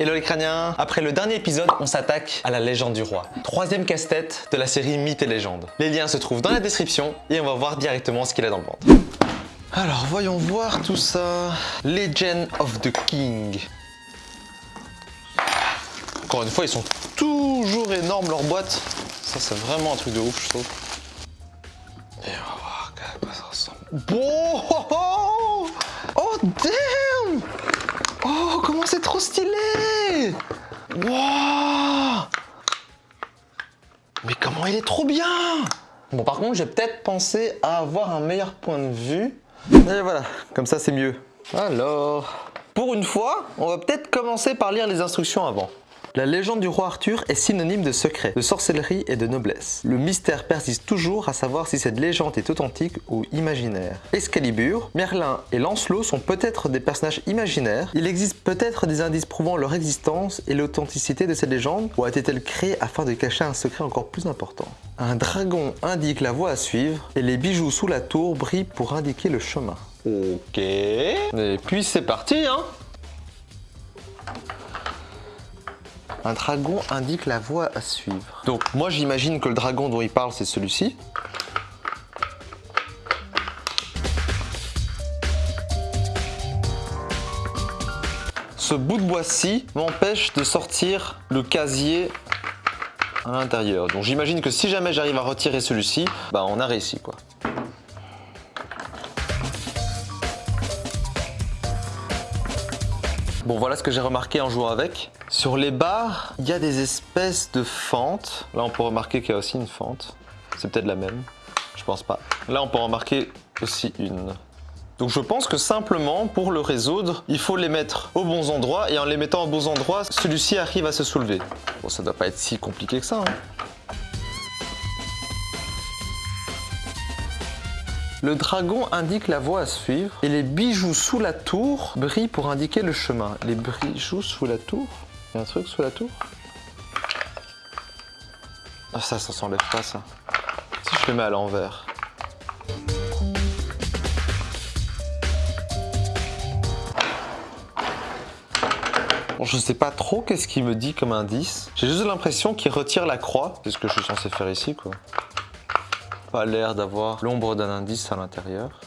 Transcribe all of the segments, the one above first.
Hello les crâniens Après le dernier épisode, on s'attaque à la légende du roi. Troisième casse-tête de la série Mythes et légendes. Les liens se trouvent dans la description et on va voir directement ce qu'il a dans le ventre. Alors voyons voir tout ça. Legend of the King. Encore une fois, ils sont toujours énormes leurs boîtes. Ça c'est vraiment un truc de ouf je trouve. Et on va voir à quoi ça ressemble. Bon oh, oh, oh Oh, c'est trop stylé Mais comment il est trop bien Bon, par contre, j'ai peut-être pensé à avoir un meilleur point de vue. Et voilà, comme ça, c'est mieux. Alors, pour une fois, on va peut-être commencer par lire les instructions avant. La légende du roi Arthur est synonyme de secret, de sorcellerie et de noblesse. Le mystère persiste toujours à savoir si cette légende est authentique ou imaginaire. Excalibur, Merlin et Lancelot sont peut-être des personnages imaginaires. Il existe peut-être des indices prouvant leur existence et l'authenticité de cette légende ou a été-elle créée afin de cacher un secret encore plus important? Un dragon indique la voie à suivre et les bijoux sous la tour brillent pour indiquer le chemin. Ok. Et puis c'est parti hein Un dragon indique la voie à suivre. Donc moi j'imagine que le dragon dont il parle c'est celui-ci. Ce bout de bois-ci m'empêche de sortir le casier à l'intérieur. Donc j'imagine que si jamais j'arrive à retirer celui-ci, bah on a réussi quoi. Bon voilà ce que j'ai remarqué en jouant avec. Sur les barres, il y a des espèces de fentes. Là on peut remarquer qu'il y a aussi une fente. C'est peut-être la même, je pense pas. Là on peut remarquer aussi une. Donc je pense que simplement pour le résoudre, il faut les mettre aux bons endroits et en les mettant aux bons endroits, celui-ci arrive à se soulever. Bon ça doit pas être si compliqué que ça. Hein. Le dragon indique la voie à suivre et les bijoux sous la tour brillent pour indiquer le chemin. Les bijoux sous la tour y a un truc sous la tour Ah ça, ça s'enlève pas ça. Si je le mets à l'envers. Je sais pas trop qu'est-ce qu'il me dit comme indice. J'ai juste l'impression qu'il retire la croix. C'est ce que je suis censé faire ici quoi pas l'air d'avoir l'ombre d'un indice à l'intérieur.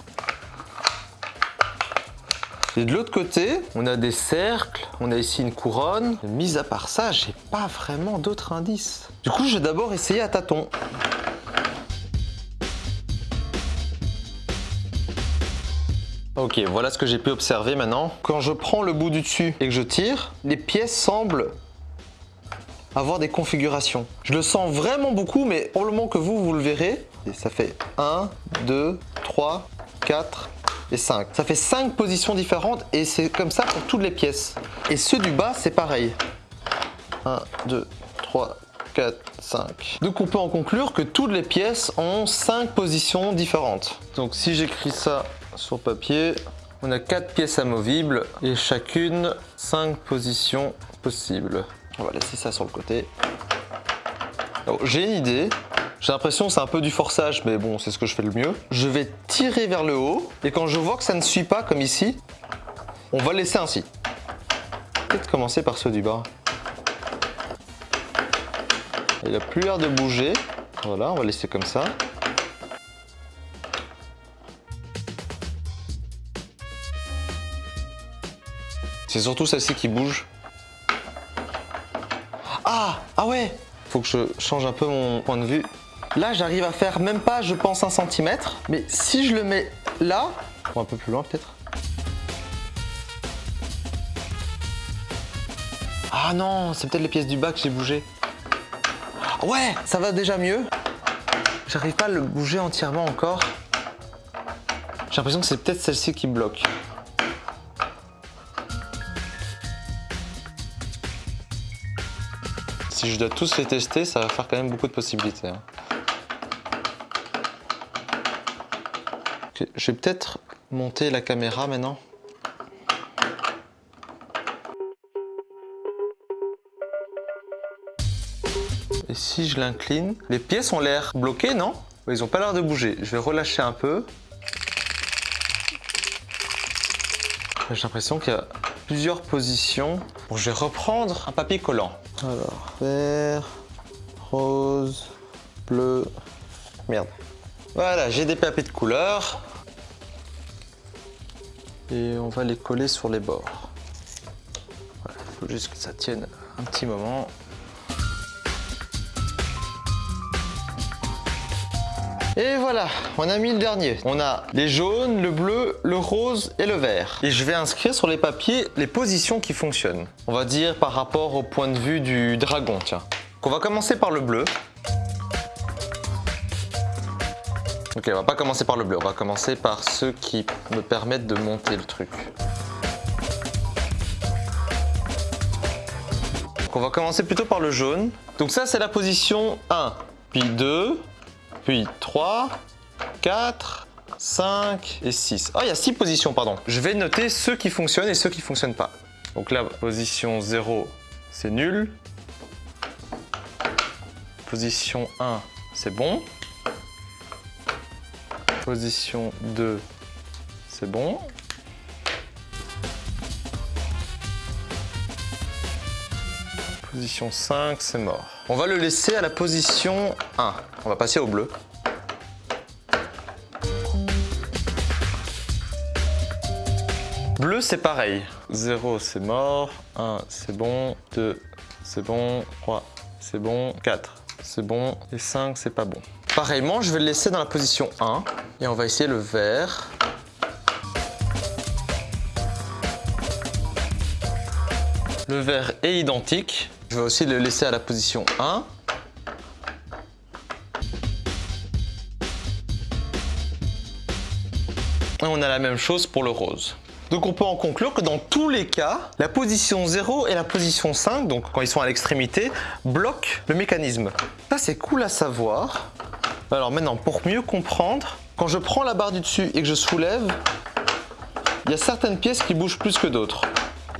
Et de l'autre côté, on a des cercles, on a ici une couronne. Mis à part ça, j'ai pas vraiment d'autres indices. Du coup, je vais d'abord essayer à tâtons. Ok, voilà ce que j'ai pu observer maintenant. Quand je prends le bout du dessus et que je tire, les pièces semblent avoir des configurations. Je le sens vraiment beaucoup, mais pour le moment que vous, vous le verrez, ça fait 1, 2, 3, 4 et 5. Ça fait 5 positions différentes et c'est comme ça pour toutes les pièces. Et ceux du bas, c'est pareil. 1, 2, 3, 4, 5. Donc on peut en conclure que toutes les pièces ont 5 positions différentes. Donc si j'écris ça sur papier, on a 4 pièces amovibles et chacune 5 positions possibles. On va laisser ça sur le côté. J'ai une idée. J'ai l'impression que c'est un peu du forçage, mais bon, c'est ce que je fais le mieux. Je vais tirer vers le haut, et quand je vois que ça ne suit pas, comme ici, on va laisser ainsi. Peut-être commencer par ceux du bas. Il n'a plus l'air de bouger. Voilà, on va laisser comme ça. C'est surtout celle-ci qui bouge. Ah Ah ouais Faut que je change un peu mon point de vue. Là, j'arrive à faire même pas, je pense, un centimètre. Mais si je le mets là, ou un peu plus loin peut-être. Ah non, c'est peut-être les pièces du bas que j'ai bougé. Ouais, ça va déjà mieux. J'arrive pas à le bouger entièrement encore. J'ai l'impression que c'est peut-être celle-ci qui bloque. Si je dois tous les tester, ça va faire quand même beaucoup de possibilités. Hein. Je vais peut-être monter la caméra maintenant. Et si je l'incline, les pièces ont l'air bloquées, non? Ils n'ont pas l'air de bouger. Je vais relâcher un peu. J'ai l'impression qu'il y a plusieurs positions. Bon, je vais reprendre un papier collant. Alors, vert, rose, bleu, merde. Voilà, j'ai des papiers de couleur. Et on va les coller sur les bords. Il faut juste que ça tienne un petit moment. Et voilà, on a mis le dernier. On a les jaunes, le bleu, le rose et le vert. Et je vais inscrire sur les papiers les positions qui fonctionnent. On va dire par rapport au point de vue du dragon, tiens. on va commencer par le bleu. Ok, on va pas commencer par le bleu, on va commencer par ceux qui me permettent de monter le truc. Donc on va commencer plutôt par le jaune. Donc ça c'est la position 1, puis 2, puis 3, 4, 5 et 6. Ah, il y a 6 positions, pardon. Je vais noter ceux qui fonctionnent et ceux qui ne fonctionnent pas. Donc là, position 0, c'est nul. Position 1, c'est bon. Position 2, c'est bon. Position 5, c'est mort. On va le laisser à la position 1. On va passer au bleu. Bleu, c'est pareil. 0, c'est mort. 1, c'est bon. 2, c'est bon. 3, c'est bon. 4, c'est bon. Et 5, c'est pas bon. Pareillement, je vais le laisser dans la position 1. Et on va essayer le vert. Le vert est identique. Je vais aussi le laisser à la position 1. Et on a la même chose pour le rose. Donc on peut en conclure que dans tous les cas, la position 0 et la position 5, donc quand ils sont à l'extrémité, bloquent le mécanisme. Ça c'est cool à savoir. Alors maintenant, pour mieux comprendre, quand je prends la barre du dessus et que je soulève, il y a certaines pièces qui bougent plus que d'autres.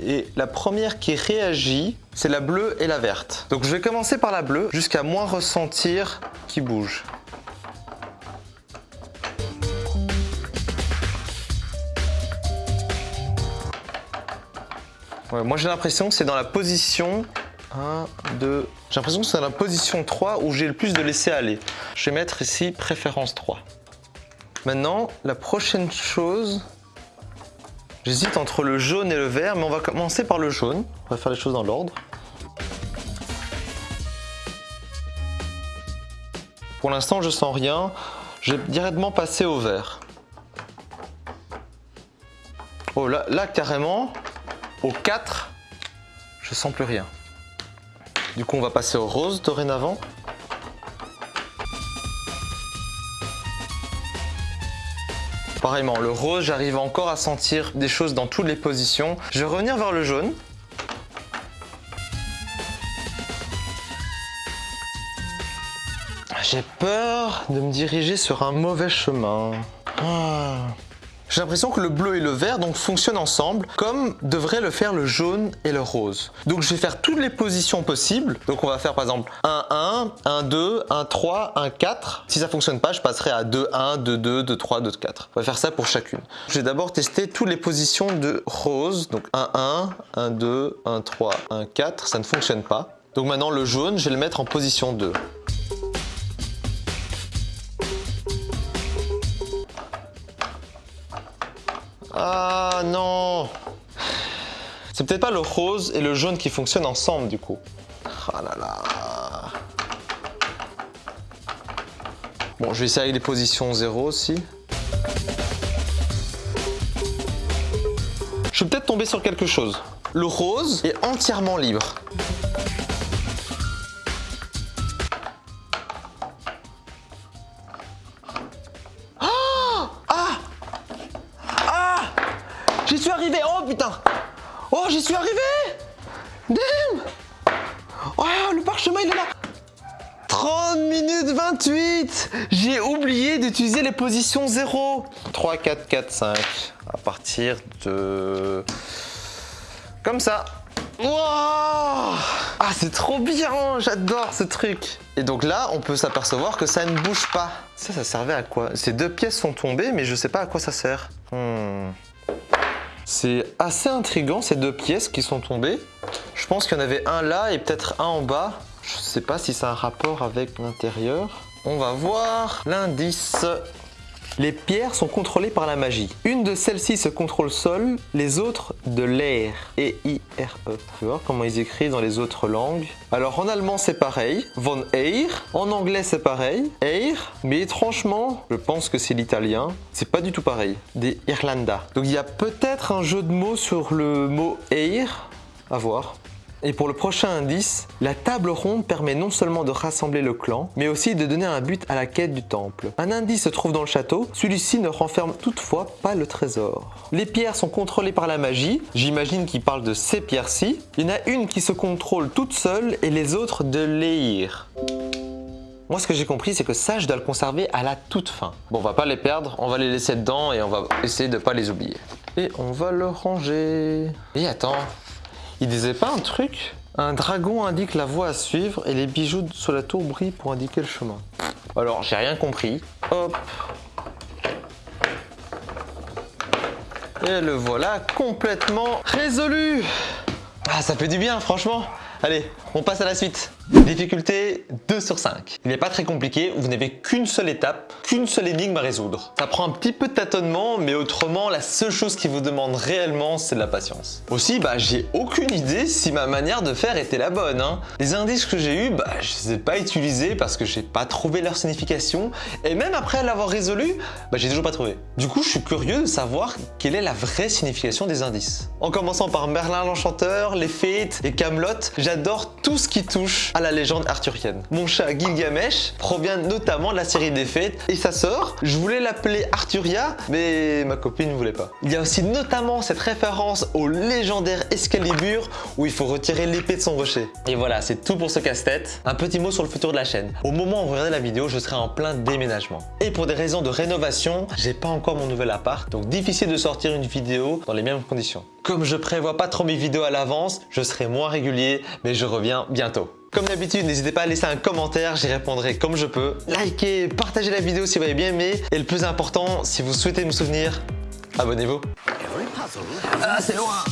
Et la première qui réagit, c'est la bleue et la verte. Donc je vais commencer par la bleue jusqu'à moins ressentir qui bouge. moi j'ai l'impression que c'est dans la position 1, 2... J'ai l'impression que c'est la position 3 où j'ai le plus de laisser aller. Je vais mettre ici préférence 3. Maintenant, la prochaine chose, J'hésite entre le jaune et le vert, mais on va commencer par le jaune. On va faire les choses dans l'ordre. Pour l'instant, je sens rien. Je vais directement passer au vert. Oh, là, là carrément, au 4, je sens plus rien. Du coup, on va passer au rose dorénavant. Pareillement, le rose, j'arrive encore à sentir des choses dans toutes les positions. Je vais revenir vers le jaune. J'ai peur de me diriger sur un mauvais chemin. Ah. J'ai l'impression que le bleu et le vert donc fonctionnent ensemble comme devrait le faire le jaune et le rose. Donc je vais faire toutes les positions possibles. Donc on va faire par exemple 1, 1, 1, 2, 1, 3, 1, 4. Si ça fonctionne pas, je passerai à 2, 1, 2, 2, 2, 3, 2, 4. On va faire ça pour chacune. Je vais d'abord tester toutes les positions de rose. Donc 1, 1, 1, 2, 1, 3, 1, 4. Ça ne fonctionne pas. Donc maintenant le jaune, je vais le mettre en position 2. Ah non C'est peut-être pas le rose et le jaune qui fonctionnent ensemble du coup. Ah là là Bon, je vais essayer avec les positions 0 aussi. Je vais peut-être tomber sur quelque chose. Le rose est entièrement libre. Le parchemin, il est là 30 minutes 28 J'ai oublié d'utiliser les positions 0. 3, 4, 4, 5. À partir de... Comme ça. Wow ah, c'est trop bien J'adore ce truc Et donc là, on peut s'apercevoir que ça ne bouge pas. Ça, ça servait à quoi? Ces deux pièces sont tombées, mais je sais pas à quoi ça sert. Hmm. C'est assez intriguant ces deux pièces qui sont tombées. Je pense qu'il y en avait un là et peut-être un en bas. Je sais pas si ça a un rapport avec l'intérieur. On va voir l'indice. Les pierres sont contrôlées par la magie. Une de celles-ci se contrôle seule, les autres de l'air. E-I-R-E. Tu vois comment ils écrivent dans les autres langues. Alors en allemand c'est pareil, von Eyre. En anglais c'est pareil, Eyre. Mais étrangement, je pense que c'est l'italien. C'est pas du tout pareil. Des Irlanda. Donc il y a peut-être un jeu de mots sur le mot Eyre. À voir. Et pour le prochain indice, la table ronde permet non seulement de rassembler le clan, mais aussi de donner un but à la quête du temple. Un indice se trouve dans le château, celui-ci ne renferme toutefois pas le trésor. Les pierres sont contrôlées par la magie, j'imagine qu'il parle de ces pierres-ci. Il y en a une qui se contrôle toute seule et les autres de l'Eir. Moi, ce que j'ai compris, c'est que ça, je dois le conserver à la toute fin. Bon, on va pas les perdre, on va les laisser dedans et on va essayer de pas les oublier. Et on va le ranger. Et attends, il disait pas un truc? Un dragon indique la voie à suivre et les bijoux sur la tour brillent pour indiquer le chemin. Alors, j'ai rien compris. Hop Et le voilà complètement résolu Ah, ça fait du bien, franchement Allez, on passe à la suite. Difficulté 2 sur 5. Il n'est pas très compliqué, vous n'avez qu'une seule étape, qu'une seule énigme à résoudre. Ça prend un petit peu de tâtonnement, mais autrement, la seule chose qui vous demande réellement, c'est de la patience. Aussi, bah, j'ai aucune idée si ma manière de faire était la bonne. Hein. Les indices que j'ai eus, bah, je les ai pas utilisés parce que j'ai pas trouvé leur signification, et même après l'avoir résolu, bah, j'ai toujours pas trouvé. Du coup, je suis curieux de savoir quelle est la vraie signification des indices. En commençant par Merlin l'Enchanteur, les Fêtes et Camelot, j'adore tout ce qui touche à la légende arthurienne. Mon chat Gilgamesh provient notamment de la série des Fêtes et sa sœur, je voulais l'appeler Arthuria, mais ma copine ne voulait pas. Il y a aussi notamment cette référence au légendaire Excalibur où il faut retirer l'épée de son rocher. Et voilà, c'est tout pour ce casse-tête. Un petit mot sur le futur de la chaîne. Au moment où vous regardez la vidéo, je serai en plein déménagement. Et pour des raisons de rénovation, j'ai pas encore mon nouvel appart, donc difficile de sortir une vidéo dans les mêmes conditions. Comme je prévois pas trop mes vidéos à l'avance, je serai moins régulier, mais je reviens bientôt. Comme d'habitude, n'hésitez pas à laisser un commentaire, j'y répondrai comme je peux. Likez, partagez la vidéo si vous avez bien aimé. Et le plus important, si vous souhaitez me souvenir, abonnez-vous. Ah, c'est loin